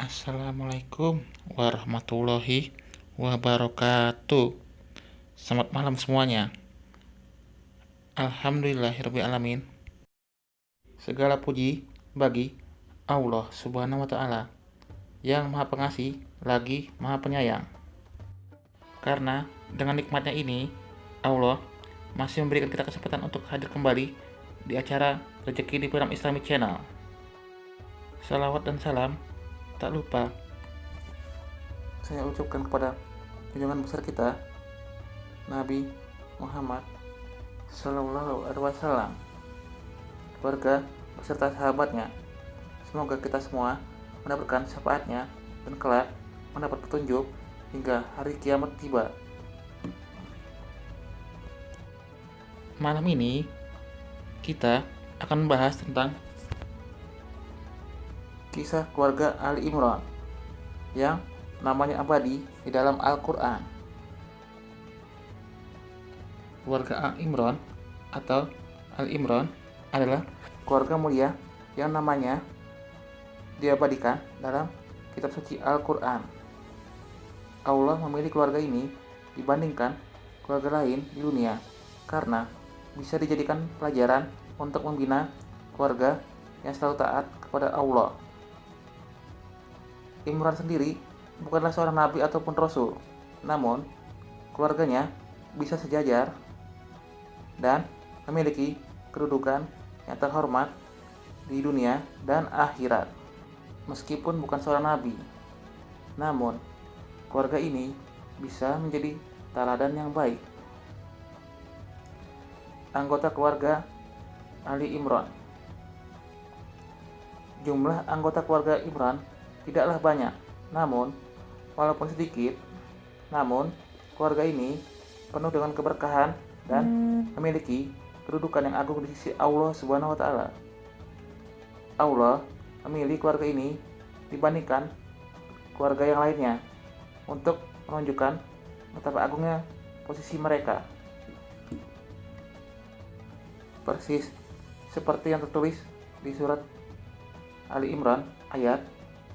Assalamualaikum warahmatullahi wabarakatuh. Selamat malam semuanya. Alhamdulillahirrahmanirrahim Segala puji bagi Allah subhanahu wa ta'ala Yang maha pengasih lagi maha penyayang. Karena dengan nikmatnya ini Allah masih memberikan kita kesempatan untuk hadir kembali di acara Rezeki di Program Islami Channel. Salawat dan salam tak lupa. Saya ucapkan kepada junjungan besar kita Nabi Muhammad Sallallahu Alaihi Wasallam keluarga beserta sahabatnya. Semoga kita semua mendapatkan syafaatnya dan kelak mendapat petunjuk hingga hari kiamat tiba. Malam ini kita akan membahas tentang kisah keluarga Ali Imran yang namanya abadi di dalam Al-Quran. Keluarga Al Imran atau Al Imran adalah keluarga mulia yang namanya diabadikan dalam kitab suci Al-Quran. Allah memilih keluarga ini dibandingkan keluarga lain di dunia karena bisa dijadikan pelajaran untuk membina keluarga yang selalu taat kepada Allah. Imran sendiri bukanlah seorang nabi ataupun rasul, namun keluarganya bisa sejajar dan memiliki kedudukan yang terhormat di dunia dan akhirat. Meskipun bukan seorang nabi, namun keluarga ini bisa menjadi teladan yang baik. Anggota keluarga Ali Imran Jumlah anggota keluarga Imran tidaklah banyak, namun walaupun sedikit, namun keluarga ini penuh dengan keberkahan dan memiliki kedudukan yang agung di sisi Allah Subhanahu wa taala. Allah memilih keluarga ini dibandingkan keluarga yang lainnya untuk menunjukkan betapa agungnya posisi mereka. Persis seperti yang tertulis di surat Ali Imran ayat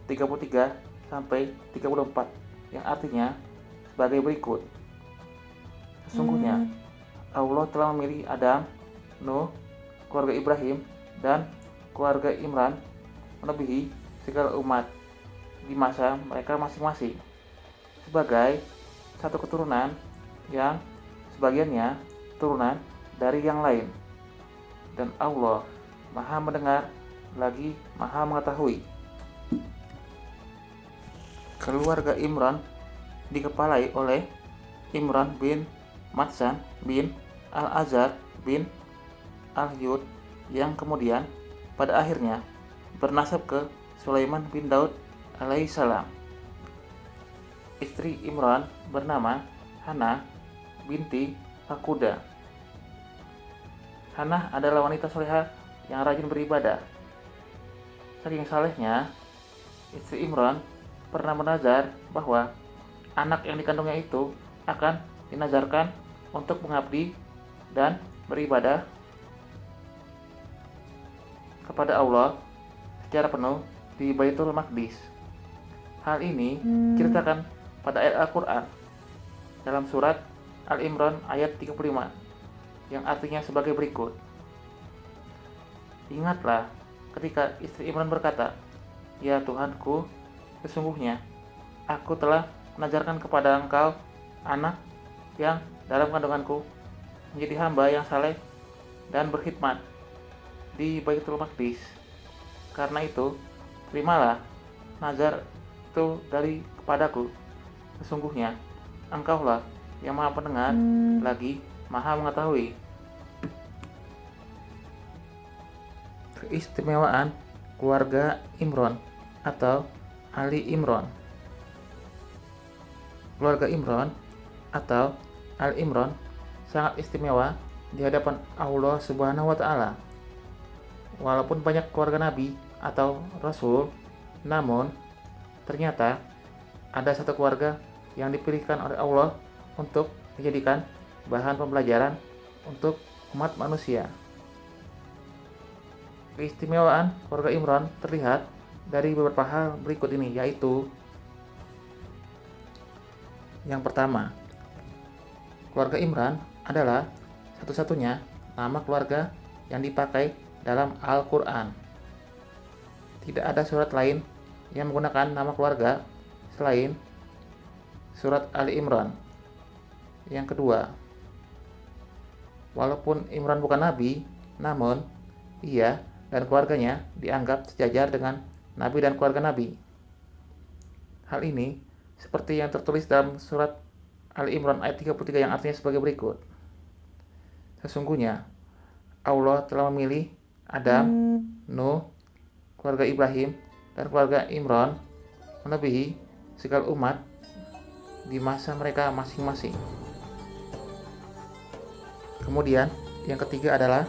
33 sampai 34 yang artinya sebagai berikut. Sesungguhnya hmm. Allah telah memilih Adam, Nuh, keluarga Ibrahim, dan keluarga Imran melebihi segala umat di masa mereka masing-masing sebagai satu keturunan yang sebagiannya turunan dari yang lain dan Allah maha mendengar lagi maha mengetahui keluarga Imran dikepalai oleh Imran bin Matsan bin Al-Azhar bin Al-Yud yang kemudian pada akhirnya bernasab ke Sulaiman bin Daud alaihissalam. Istri Imran bernama Hana binti Akuda. Hana adalah wanita soleha yang rajin beribadah. Saking salehnya, istri Imran pernah menazar bahwa anak yang dikandungnya itu akan dinazarkan untuk mengabdi dan beribadah kepada Allah secara penuh di Baitul Maqdis. Hal ini ceritakan pada ayat Al-Quran dalam surat Al-Imran ayat 35 yang artinya sebagai berikut. Ingatlah ketika istri Imran berkata, Ya Tuhanku, Sesungguhnya, aku telah mengajarkan kepada engkau anak yang dalam kandunganku menjadi hamba yang saleh dan berkhidmat di Baitul Maqdis. Karena itu, terimalah nazar itu dari kepadaku. Sesungguhnya, engkaulah yang maha pendengar hmm. lagi maha mengetahui. Keistimewaan keluarga Imron atau Ali Imron. Keluarga Imron atau Al Imron sangat istimewa di hadapan Allah Subhanahu wa taala. Walaupun banyak keluarga nabi atau rasul, namun ternyata ada satu keluarga yang dipilihkan oleh Allah untuk dijadikan bahan pembelajaran untuk umat manusia. Keistimewaan keluarga Imran terlihat dari beberapa hal berikut ini yaitu yang pertama, keluarga Imran adalah satu-satunya nama keluarga yang dipakai dalam Al-Quran. Tidak ada surat lain yang menggunakan nama keluarga selain surat Ali Imran. Yang kedua, walaupun Imran bukan nabi, namun ia dan keluarganya dianggap sejajar dengan nabi dan keluarga nabi. Hal ini seperti yang tertulis dalam surat Al-Imran ayat 33 yang artinya sebagai berikut. Sesungguhnya Allah telah memilih Adam, Nuh, keluarga Ibrahim, dan keluarga Imran melebihi segala umat di masa mereka masing-masing. Kemudian, yang ketiga adalah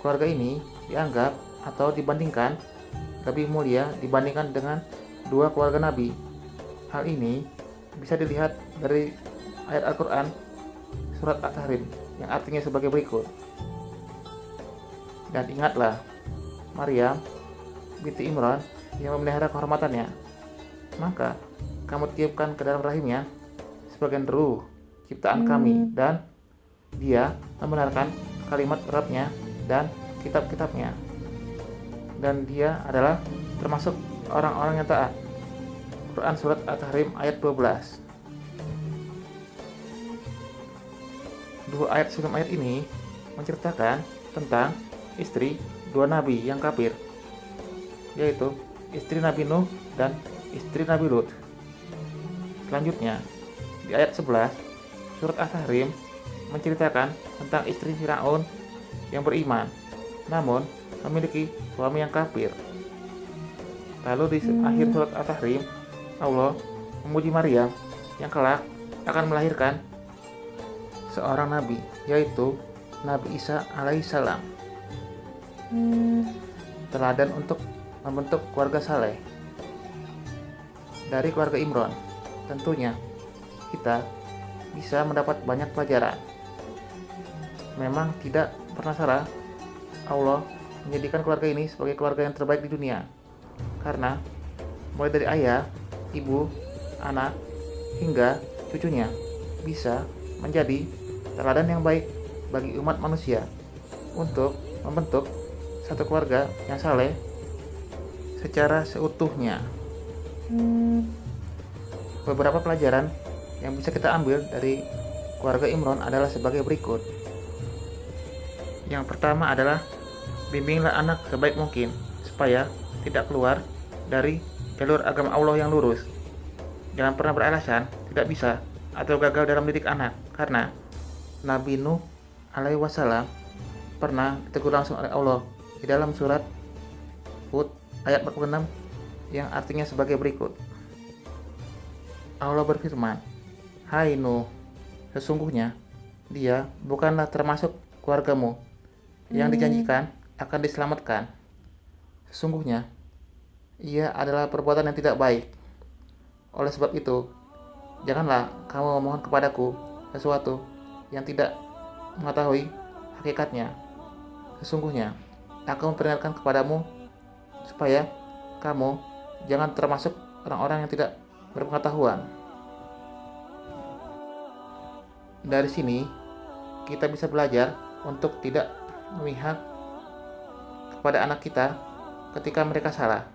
keluarga ini dianggap atau dibandingkan lebih mulia dibandingkan dengan dua keluarga Nabi Hal ini bisa dilihat dari ayat Al-Quran surat At-Tahrim yang artinya sebagai berikut. Dan ingatlah, Maryam binti Imran yang memelihara kehormatannya. Maka kamu tiupkan ke dalam rahimnya sebagian ruh ciptaan kami dan dia membenarkan kalimat Rabbnya dan kitab-kitabnya. Dan dia adalah termasuk orang-orang yang taat. Quran Surat At-Tahrim ayat 12 Dua ayat sebelum ayat ini menceritakan tentang istri dua nabi yang kafir yaitu istri Nabi Nuh dan istri Nabi Lut. Selanjutnya, di ayat 11, surat At-Tahrim menceritakan tentang istri Firaun yang beriman, namun memiliki suami yang kafir. Lalu di akhir surat At-Tahrim Allah memuji Maryam yang kelak akan melahirkan seorang nabi, yaitu Nabi Isa alaihissalam. Teladan untuk membentuk keluarga saleh. Dari keluarga Imron, tentunya kita bisa mendapat banyak pelajaran. Memang tidak pernah salah Allah menjadikan keluarga ini sebagai keluarga yang terbaik di dunia. Karena mulai dari ayah ibu, anak, hingga cucunya bisa menjadi teladan yang baik bagi umat manusia untuk membentuk satu keluarga yang saleh secara seutuhnya. Beberapa pelajaran yang bisa kita ambil dari keluarga Imron adalah sebagai berikut. Yang pertama adalah bimbinglah anak sebaik mungkin supaya tidak keluar dari jalur agama Allah yang lurus. Jangan pernah beralasan tidak bisa atau gagal dalam mendidik anak, karena Nabi Nuh alaihi wasallam pernah ditegur langsung oleh Allah di dalam surat Hud ayat 46 yang artinya sebagai berikut. Allah berfirman, Hai Nuh, sesungguhnya dia bukanlah termasuk keluargamu yang dijanjikan akan diselamatkan. Sesungguhnya ia adalah perbuatan yang tidak baik. Oleh sebab itu, janganlah kamu memohon kepadaku sesuatu yang tidak mengetahui hakikatnya. Sesungguhnya, aku memperingatkan kepadamu supaya kamu jangan termasuk orang-orang yang tidak berpengetahuan. Dari sini, kita bisa belajar untuk tidak memihak kepada anak kita ketika mereka salah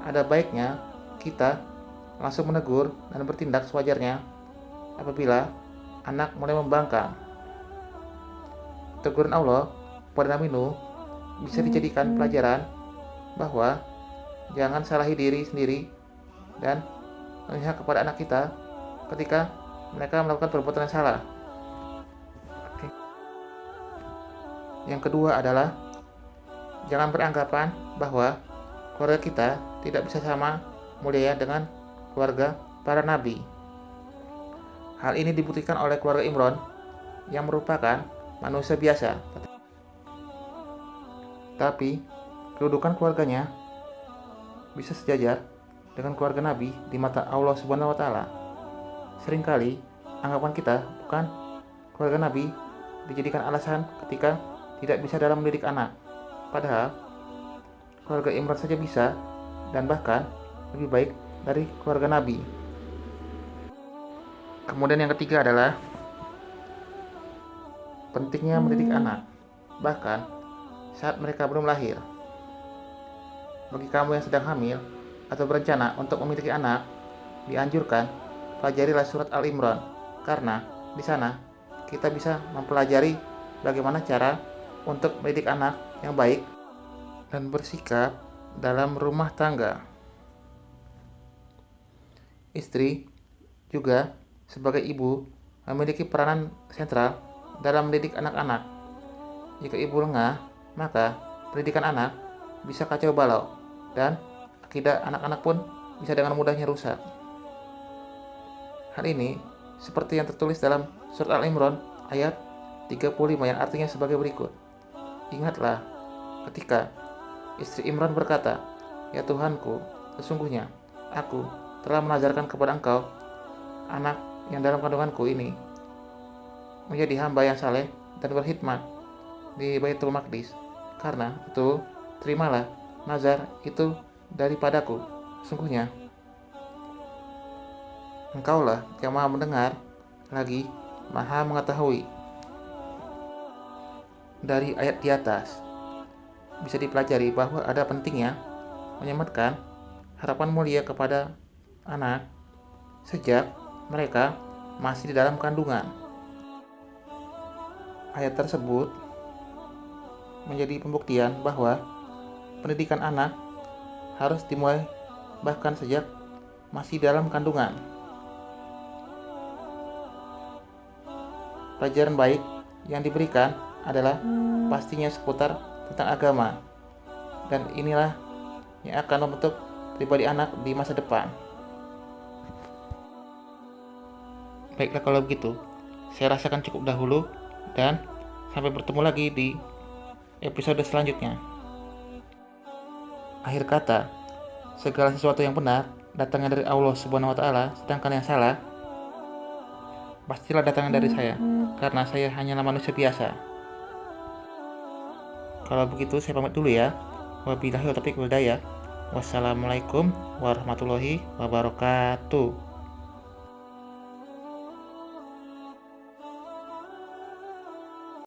ada baiknya kita langsung menegur dan bertindak sewajarnya apabila anak mulai membangkang. Teguran Allah pada Nabi Nuh bisa dijadikan pelajaran bahwa jangan salahi diri sendiri dan memihak kepada anak kita ketika mereka melakukan perbuatan yang salah. Yang kedua adalah jangan beranggapan bahwa keluarga kita tidak bisa sama mulia dengan keluarga para nabi. Hal ini dibuktikan oleh keluarga Imron yang merupakan manusia biasa. Tapi kedudukan keluarganya bisa sejajar dengan keluarga Nabi di mata Allah Subhanahu wa taala. Seringkali anggapan kita bukan keluarga Nabi dijadikan alasan ketika tidak bisa dalam mendidik anak. Padahal keluarga Imran saja bisa dan bahkan lebih baik dari keluarga Nabi. Kemudian yang ketiga adalah pentingnya mendidik anak, bahkan saat mereka belum lahir. Bagi kamu yang sedang hamil atau berencana untuk memiliki anak, dianjurkan pelajarilah surat Al-Imran karena di sana kita bisa mempelajari bagaimana cara untuk mendidik anak yang baik dan bersikap dalam rumah tangga. Istri juga sebagai ibu memiliki peranan sentral dalam mendidik anak-anak. Jika ibu lengah, maka pendidikan anak bisa kacau balau dan akidah anak-anak pun bisa dengan mudahnya rusak. Hal ini seperti yang tertulis dalam surat Al-Imran ayat 35 yang artinya sebagai berikut. Ingatlah ketika istri Imran berkata, Ya Tuhanku, sesungguhnya aku telah mengajarkan kepada engkau anak yang dalam kandunganku ini menjadi hamba yang saleh dan berkhidmat di Baitul Maqdis. Karena itu, terimalah nazar itu daripadaku. Sungguhnya, engkaulah yang maha mendengar, lagi maha mengetahui dari ayat di atas bisa dipelajari bahwa ada pentingnya menyematkan harapan mulia kepada anak sejak mereka masih di dalam kandungan. Ayat tersebut menjadi pembuktian bahwa pendidikan anak harus dimulai bahkan sejak masih dalam kandungan. Pelajaran baik yang diberikan adalah pastinya seputar tentang agama. Dan inilah yang akan membentuk pribadi anak di masa depan. Baiklah kalau begitu, saya rasakan cukup dahulu dan sampai bertemu lagi di episode selanjutnya. Akhir kata, segala sesuatu yang benar datangnya dari Allah Subhanahu wa taala, sedangkan yang salah pastilah datangnya dari saya karena saya hanyalah manusia biasa. Kalau begitu saya pamit dulu ya. Wabillahi taufiq walhidayah. Wassalamualaikum warahmatullahi wabarakatuh.